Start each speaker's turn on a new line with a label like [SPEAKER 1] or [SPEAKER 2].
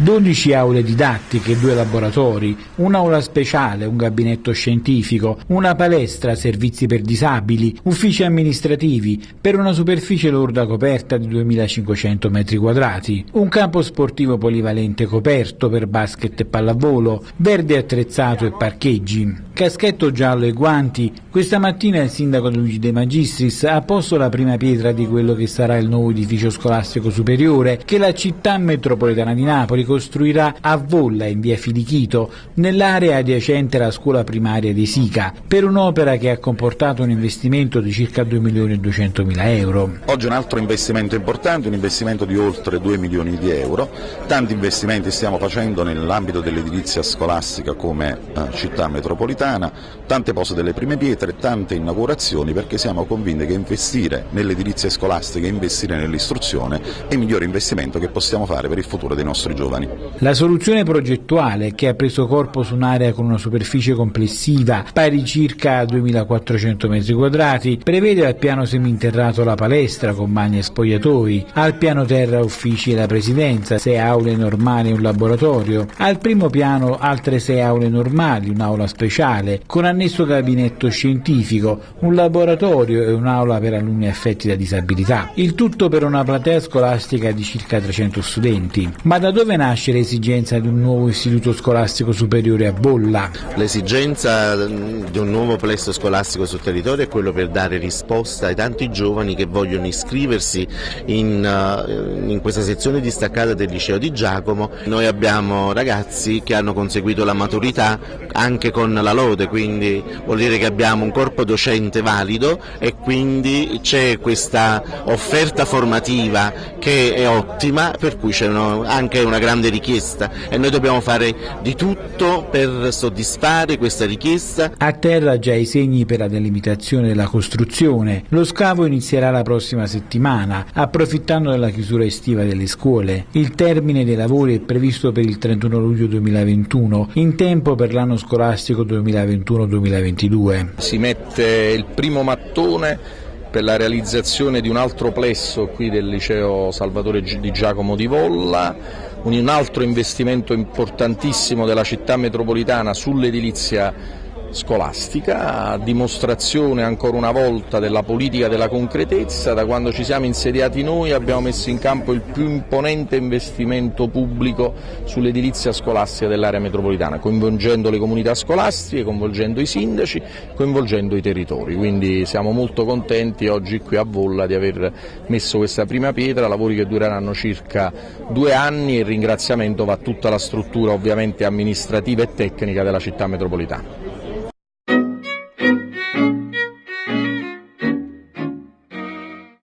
[SPEAKER 1] 12 aule didattiche, due laboratori, un'aula speciale, un gabinetto scientifico, una palestra, servizi per disabili, uffici amministrativi, per una superficie lorda coperta di 2500 m2, un campo sportivo polivalente coperto per basket e pallavolo, verde attrezzato e parcheggi. Caschetto giallo e guanti, questa mattina il sindaco Luigi De Magistris ha posto la prima pietra di quello che sarà il nuovo edificio scolastico superiore che la città metropolitana di Napoli costruirà a Volla in via Filichito, nell'area adiacente alla scuola primaria di Sica, per un'opera che ha comportato un investimento di circa 2 milioni e 200 mila euro.
[SPEAKER 2] Oggi un altro investimento importante, un investimento di oltre 2 milioni di euro, tanti investimenti stiamo facendo nell'ambito dell'edilizia scolastica come eh, città metropolitana Toscana, tante pose delle prime pietre, tante inaugurazioni perché siamo convinti che investire nell'edilizia scolastica investire nell'istruzione è il migliore investimento che possiamo fare per il futuro dei nostri giovani.
[SPEAKER 1] La soluzione progettuale che ha preso corpo su un'area con una superficie complessiva pari circa 2400 m2 prevede al piano seminterrato la palestra con bagni e spogliatoi, al piano terra uffici e la presidenza, sei aule normali e un laboratorio, al primo piano altre sei aule normali, un'aula speciale speciale, con annesso gabinetto scientifico, un laboratorio e un'aula per alunni affetti da disabilità. Il tutto per una platea scolastica di circa 300 studenti. Ma da dove nasce l'esigenza di un nuovo istituto scolastico superiore a Bolla?
[SPEAKER 3] L'esigenza mm, di un nuovo plesso scolastico sul territorio è quello per dare risposta ai tanti giovani che vogliono iscriversi in, uh, in questa sezione distaccata del liceo di Giacomo. Noi abbiamo ragazzi che hanno conseguito la maturità anche con la loro lode, quindi vuol dire che abbiamo un corpo docente valido e quindi c'è questa offerta formativa che è ottima, per cui c'è anche una grande richiesta e noi dobbiamo fare di tutto per soddisfare questa richiesta.
[SPEAKER 1] A terra già i segni per la delimitazione della costruzione. Lo scavo inizierà la prossima settimana, approfittando della chiusura estiva delle scuole. Il termine dei lavori è previsto per il 31 luglio 2021, in tempo per l'anno scolastico 2021. 2021-2022.
[SPEAKER 4] Si mette il primo mattone per la realizzazione di un altro plesso qui del liceo Salvatore di Giacomo di Volla, un altro investimento importantissimo della città metropolitana sull'edilizia scolastica, dimostrazione ancora una volta della politica della concretezza, da quando ci siamo insediati noi abbiamo messo in campo il più imponente investimento pubblico sull'edilizia scolastica dell'area metropolitana, coinvolgendo le comunità scolastiche, coinvolgendo i sindaci, coinvolgendo i territori, quindi siamo molto contenti oggi qui a Volla di aver messo questa prima pietra, lavori che dureranno circa due anni e il ringraziamento va a tutta la struttura ovviamente amministrativa e tecnica della città metropolitana.